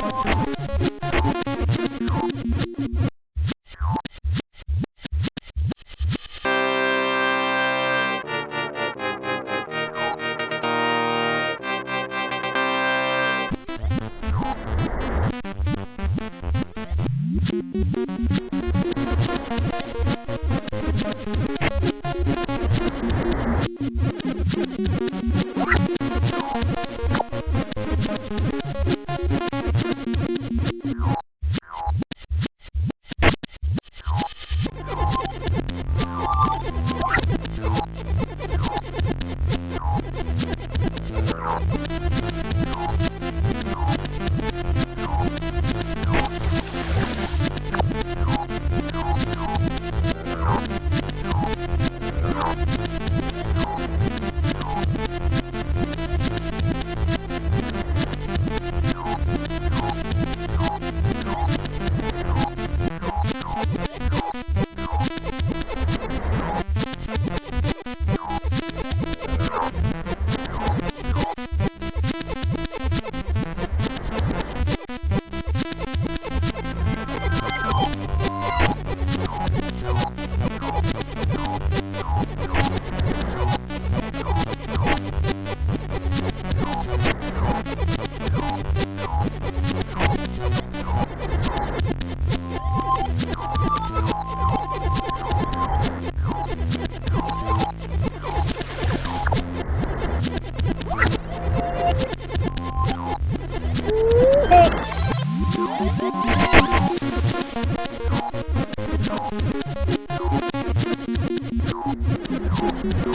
What's up? Thank you.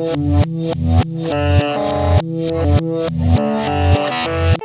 Thank you.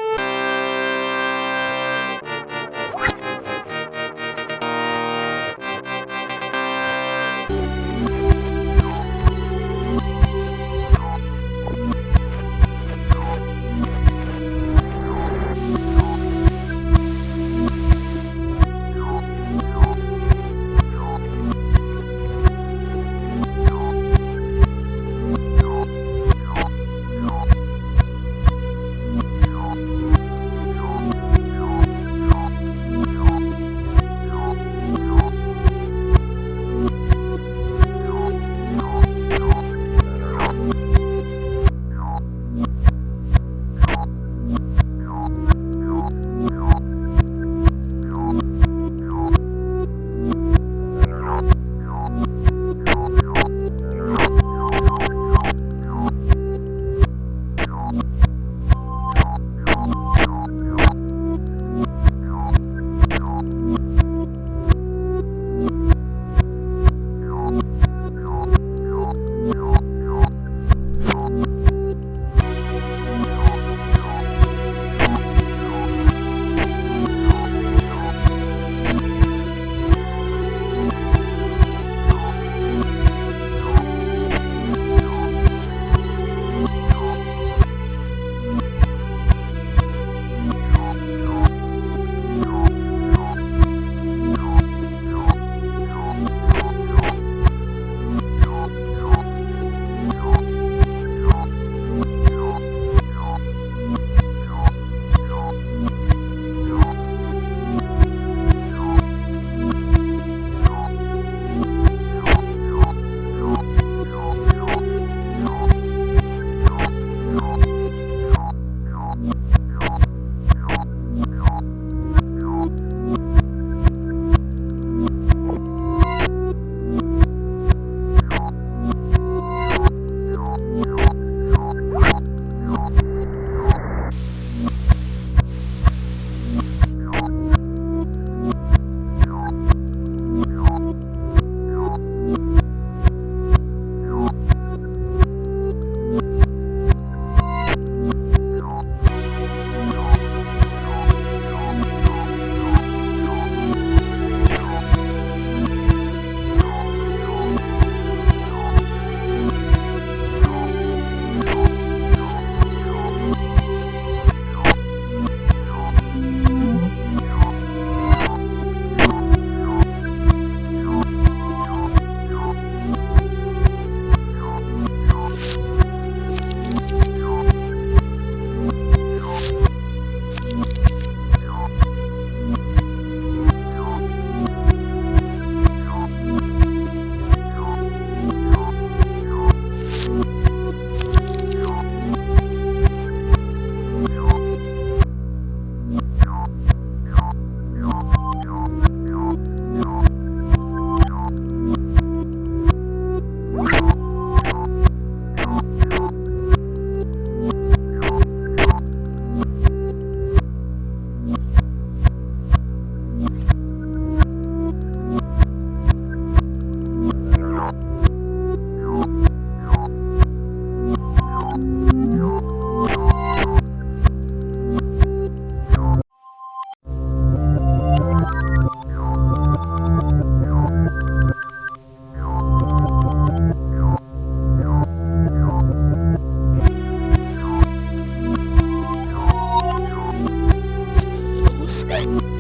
Bye.